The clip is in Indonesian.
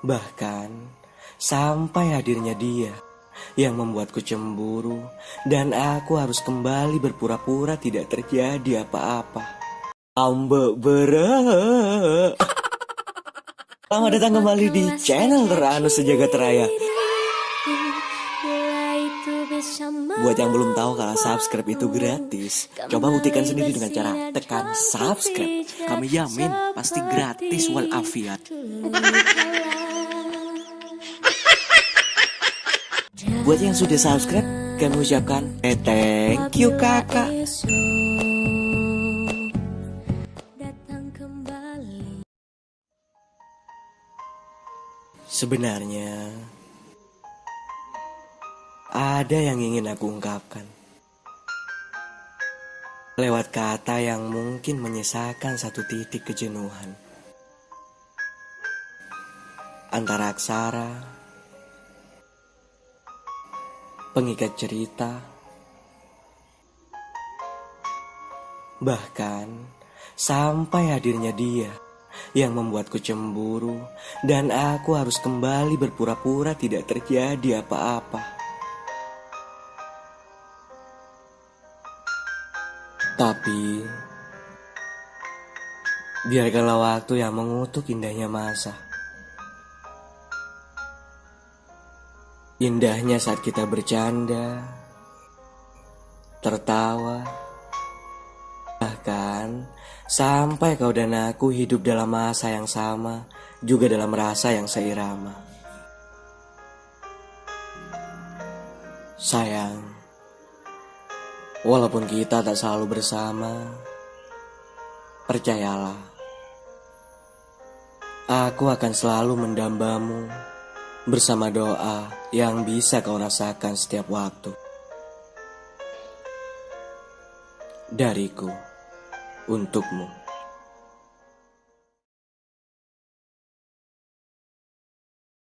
Bahkan sampai hadirnya dia yang membuatku cemburu dan aku harus kembali berpura-pura tidak terjadi apa-apa. Ambe bere. Selamat datang kembali di channel Ranu Sejagat Raya. Buat yang belum tahu kalau subscribe itu gratis, coba buktikan sendiri dengan cara tekan subscribe. Kami yamin pasti gratis walafiat. Buat yang sudah subscribe, kami ucapkan eh, thank you kakak. Sebenarnya ada yang ingin aku ungkapkan. Lewat kata yang mungkin menyisakan satu titik kejenuhan. Antara aksara, pengikat cerita, bahkan sampai hadirnya dia yang membuatku cemburu dan aku harus kembali berpura-pura tidak terjadi apa-apa. Tapi biarkanlah waktu yang mengutuk indahnya masa. Indahnya saat kita bercanda, tertawa, bahkan sampai kau dan aku hidup dalam masa yang sama, juga dalam rasa yang seirama. Sayang, walaupun kita tak selalu bersama, percayalah, aku akan selalu mendambamu bersama doa yang bisa kau rasakan setiap waktu. Dariku untukmu.